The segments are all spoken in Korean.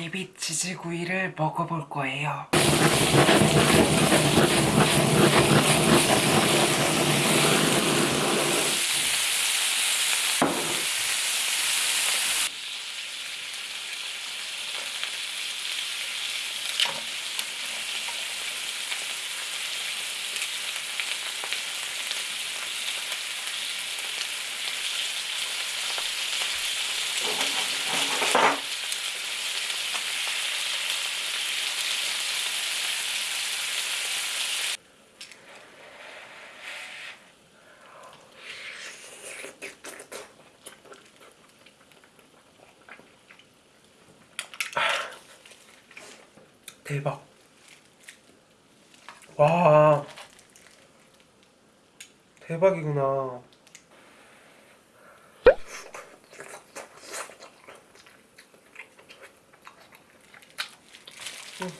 가리비 치즈구이를 먹어볼 거예요. 대박. 와. 대박이구나. 음.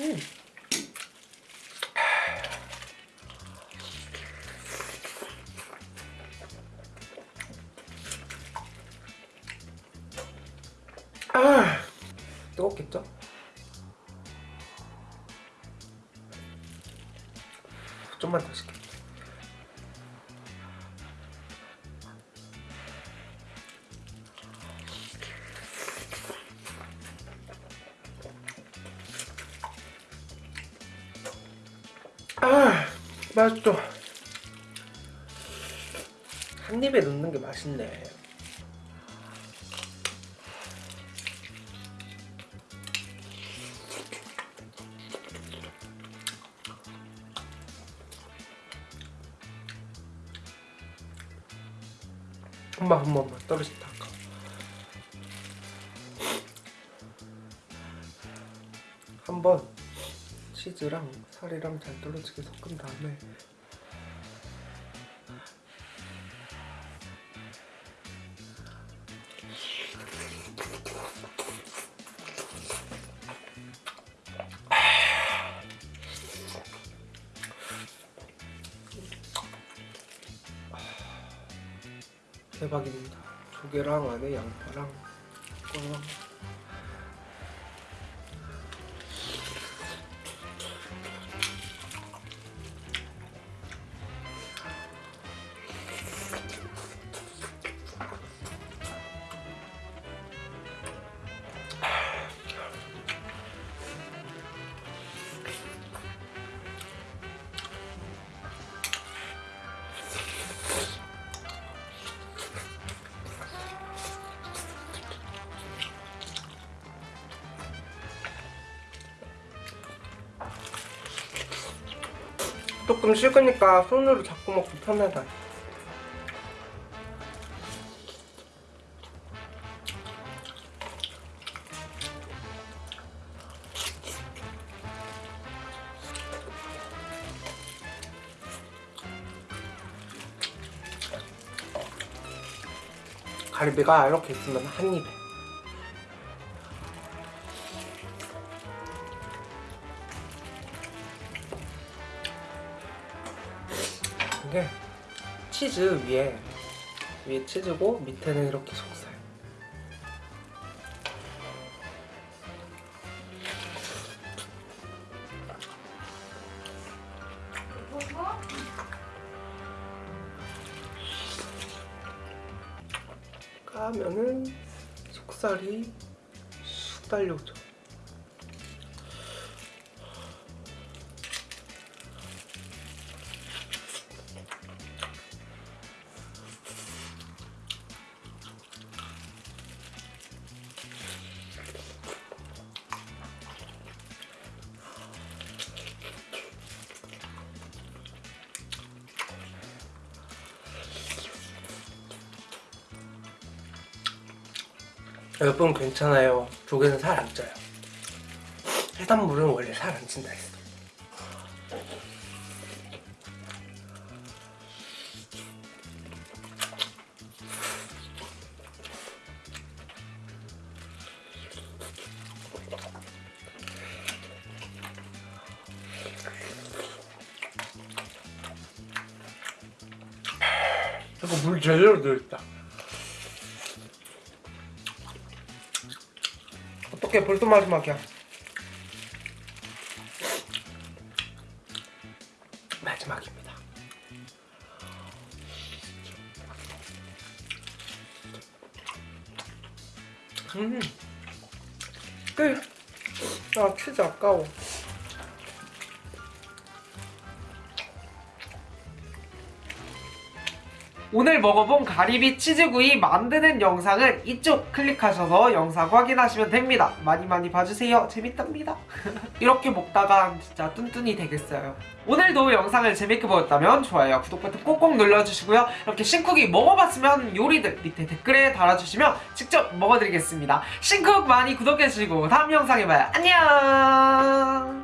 음. 아, 뜨겁겠죠? 좀만 더 시켜. 아, 맛있어. 한 입에 넣는 게 맛있네. 한번 한 번만 떨어진다 아까 한번 치즈랑 살이랑 잘 떨어지게 섞은 다음에 대박입니다. 조개랑 안에 양파랑 꿀 조금 식으니까 손으로 잡고 먹기 편하다. 가리비가 이렇게 있으면 한 입에 이게 치즈 위에 위에 치즈고 밑에는 이렇게 속살. 까면은 속살이 쑥 달려오죠 여러분 괜찮아요. 조개는 살 안 쪄요. 해산물은 원래 살 안 찐다 했어. 자꾸 물 제대로 들어있다. 어떻게 벌써 마지막이야? 마지막입니다. 음. 끝. 아, 치즈 아까워. 오늘 먹어본 가리비 치즈구이 만드는 영상은 이쪽 클릭하셔서 영상 확인하시면 됩니다. 많이 많이 봐주세요. 재밌답니다. 이렇게 먹다가 진짜 뚠뚠이 되겠어요. 오늘도 영상을 재밌게 보셨다면 좋아요, 구독 버튼 꼭꼭 눌러주시고요. 이렇게 신쿡이 먹어봤으면 요리들 밑에 댓글에 달아주시면 직접 먹어드리겠습니다. 신쿡 많이 구독해주시고 다음 영상에 봐요. 안녕!